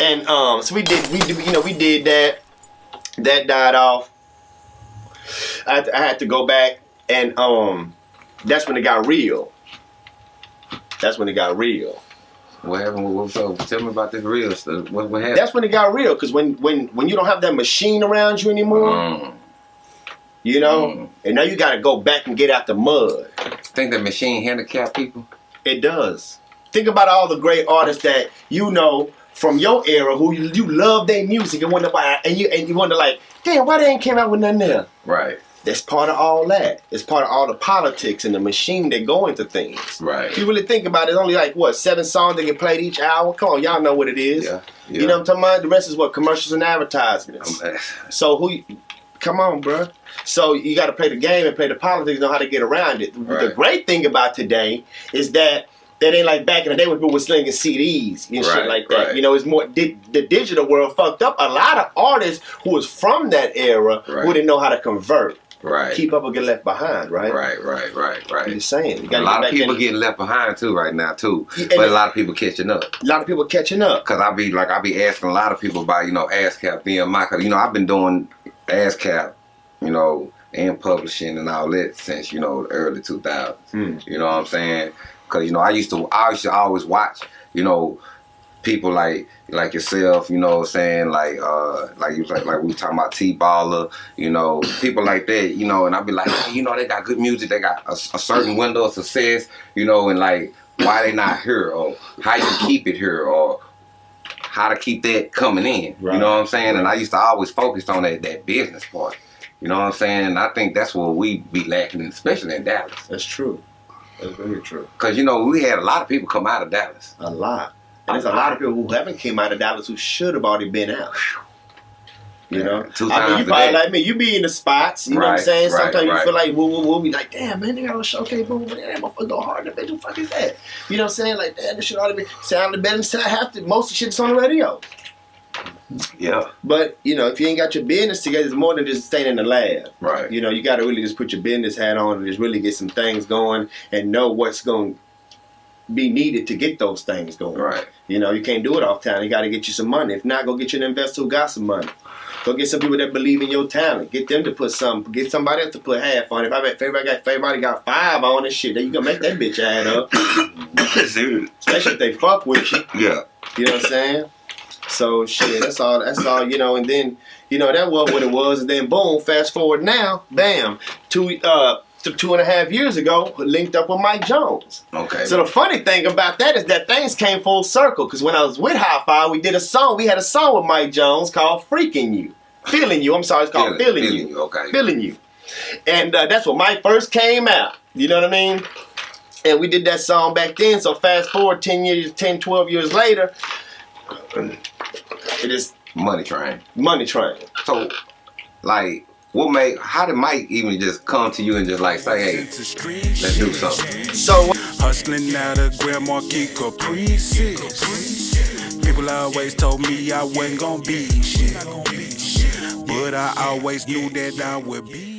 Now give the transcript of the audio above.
And um, so we did, we did, you know, we did that. That died off. I had to, I had to go back, and um, that's when it got real. That's when it got real. What happened? What, so tell me about this real stuff. What, what happened? That's when it got real, because when when when you don't have that machine around you anymore, Mm. you know, Mm. and now you got to go back and get out the mud. Think that machine handicap people? It does. Think about all the great artists that you know from your era who you, you love their music and wonder why, and you and you wonder like, damn, why they ain't came out with nothing there? Right. That's part of all that. It's part of all the politics and the machine that go into things. Right. If you really think about it, it's only like what seven songs that get played each hour. Come on, y'all know what it is. Yeah. yeah. You know what I'm talking about? The rest is what commercials and advertisements. Um, So who? Come on, bruh. So you got to play the game and play the politics, know how to get around it. Right. The great thing about today is that that ain't like back in the day when people were slinging CDs and shit like that. right. You know, it's more di- the digital world fucked up. A lot of artists who was from that era Right. who didn't know how to convert, Right. keep up or get left behind. Right. Right, right, right, I'm right. just saying. A lot of people in. getting left behind too right now too, Yeah, but a lot of people catching up. a lot of people catching up. Cause I be like I be asking a lot of people about you know ASCAP BMI. Cause you know I've been doing ASCAP, you know, and publishing and all that since you know the early 2000s. Hmm. You know what I'm saying? Cause you know I used to I used to always watch you know people like like yourself. You know what I'm saying? Like uh like you like like we talking about T Baller. You know people like that. You know and I'd be like hey, you know they got good music. They got a, a certain window of success. You know and like why they not here or how you keep it here or how to keep that coming in. Right. You know what I'm saying? And I used to always focus on that, that business part. You know what I'm saying? And I think that's what we be lacking, especially in Dallas. That's true. That's very true. Because, you know, we had a lot of people come out of Dallas. A lot. And there's a lot of people who haven't came out of Dallas who should have already been out. You know, Two I mean, you probably day. like me. You be in the spots. You know what I'm Right, saying? right, Sometimes you right. feel like woo woo woo. Be like, damn man, they got a showcase boom. But damn, motherfucker go hard. The bitch, who the fuck is that? You know what I'm saying? Like, damn, this shit ought to be sounding better than I have to. Most of the shit's on the radio. Yeah. But you know, if you ain't got your business together, it's more than just staying in the lab. Right. You know, you got to really just put your business hat on and just really get some things going and know what's going to be needed to get those things going. Right. You know, you can't do it off town. You got to get you some money. If not, go get you an investor who got some money. Go get some people that believe in your talent. Get them to put some. Get somebody else to put half on. If I bet if everybody got if everybody got five on this shit, then you gonna make that bitch add up. Especially if they fuck with you. Yeah. You know what I'm saying? So shit, that's all. That's all. You know, and then you know that was what it was, and then boom, fast forward now, bam, two uh two and a half years ago, linked up with Mike Jones. Okay. So the funny thing about that is that things came full circle. Because when I was with High Five, we did a song. We had a song with Mike Jones called "Freaking You," feeling you. I'm sorry, it's called "Feeling, You." Okay. feeling you. And uh, that's when Mike first came out. You know what I mean? And we did that song back then. So fast forward 10 years, 10, 12 years later, it is Money train. Money Train. So, like, what made, how did Mike even just come to you and just like say, hey, let's do something? So Hustling out of Grand Marquis Caprices. People always told me I wasn't gonna be shit. But I always knew that I would be